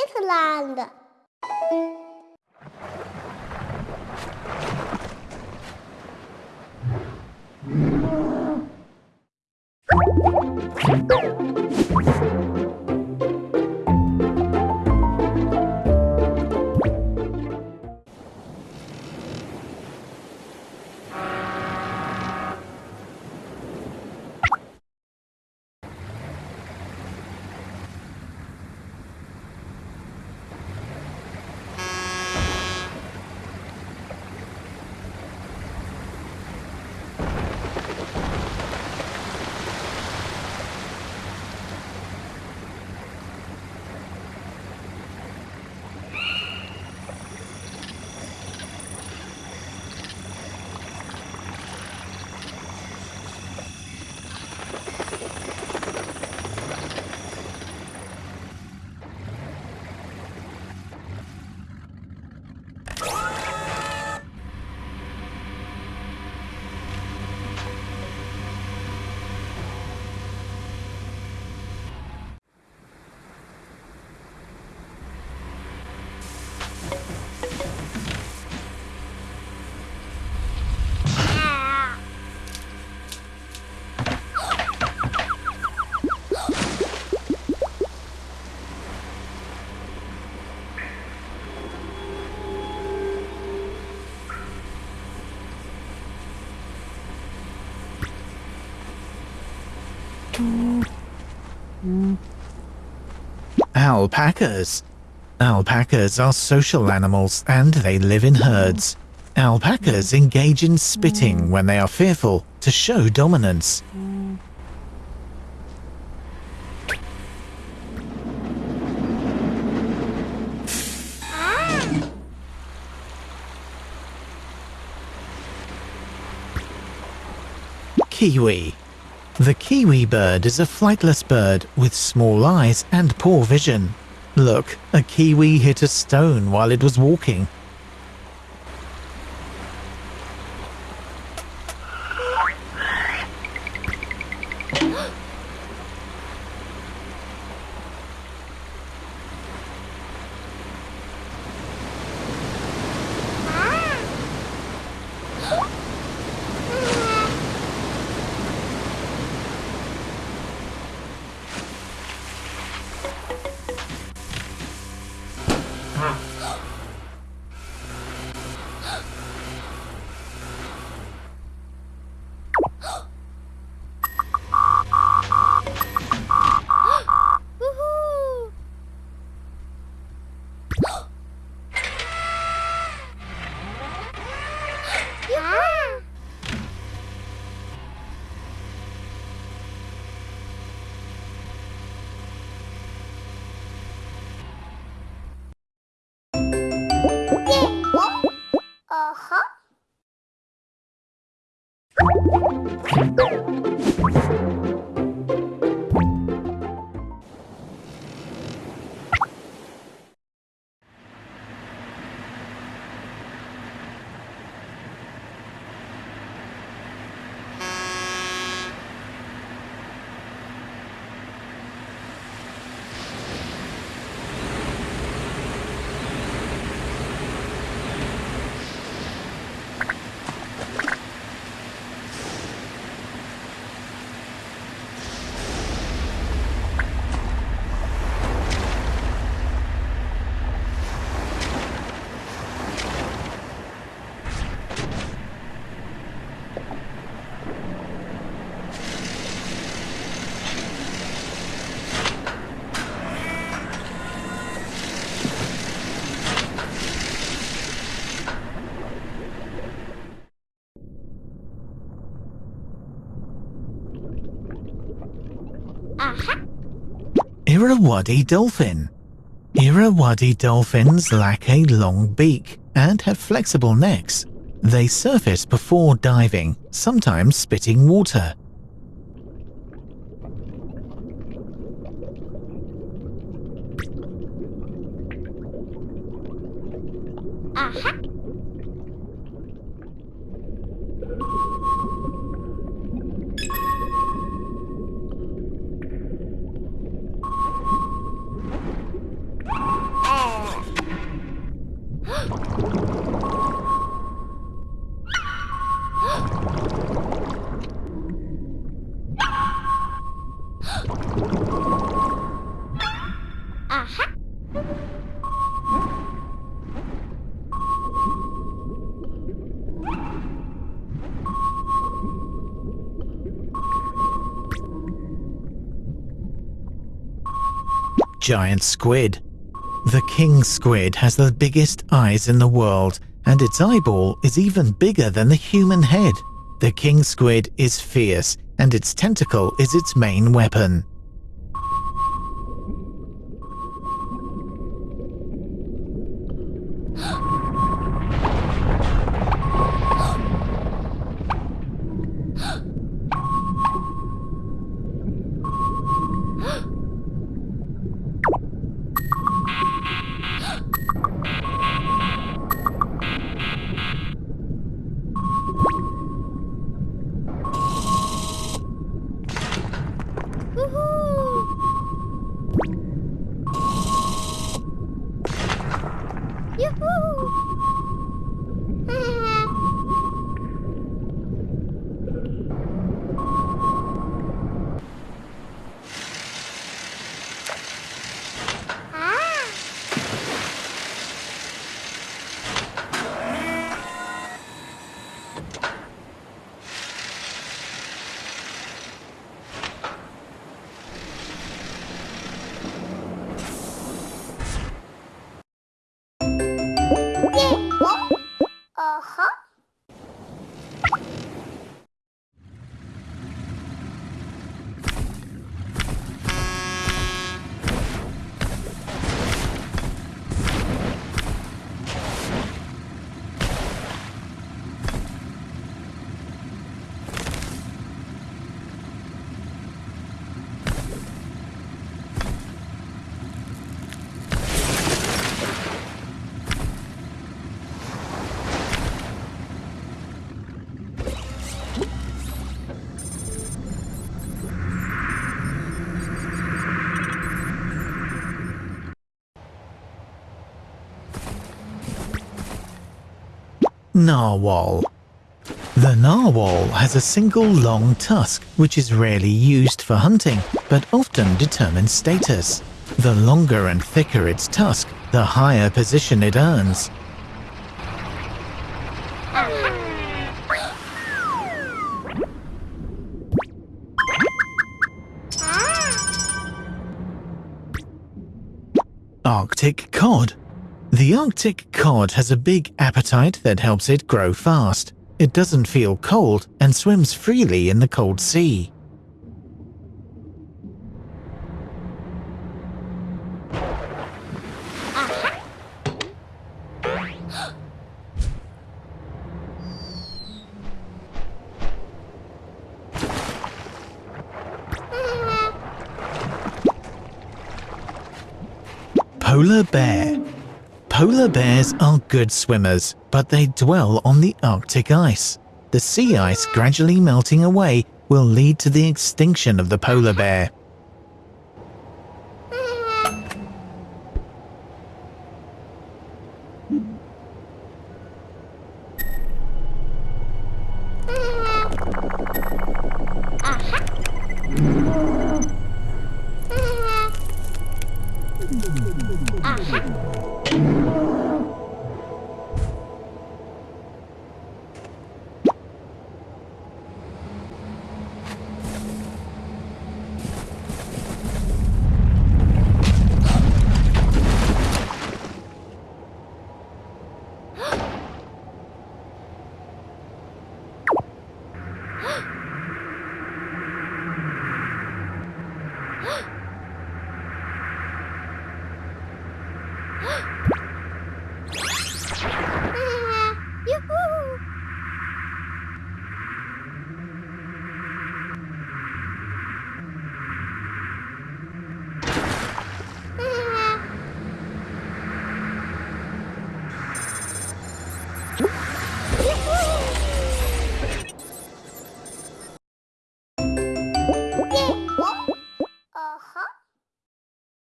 Switzerland。嗯嗯 Alpacas. Alpacas are social animals and they live in herds. Alpacas engage in spitting when they are fearful to show dominance. Kiwi. The kiwi bird is a flightless bird with small eyes and poor vision. Look, a kiwi hit a stone while it was walking. Yeah. Uh-huh. Irrawaddy dolphin. Irrawaddy dolphins lack a long beak and have flexible necks. They surface before diving, sometimes spitting water. Uh-huh. Giant squid. The king squid has the biggest eyes in the world, and its eyeball is even bigger than the human head. The king squid is fierce, and its tentacle is its main weapon. Uh-huh. Narwhal. The narwhal has a single long tusk, which is rarely used for hunting, but often determines status. The longer and thicker its tusk, the higher position it earns. Arctic cod. The Arctic cod has a big appetite that helps it grow fast. It doesn't feel cold and swims freely in the cold sea. Polar bear. Polar bears are good swimmers, but they dwell on the Arctic ice. The sea ice gradually melting away will lead to the extinction of the polar bear.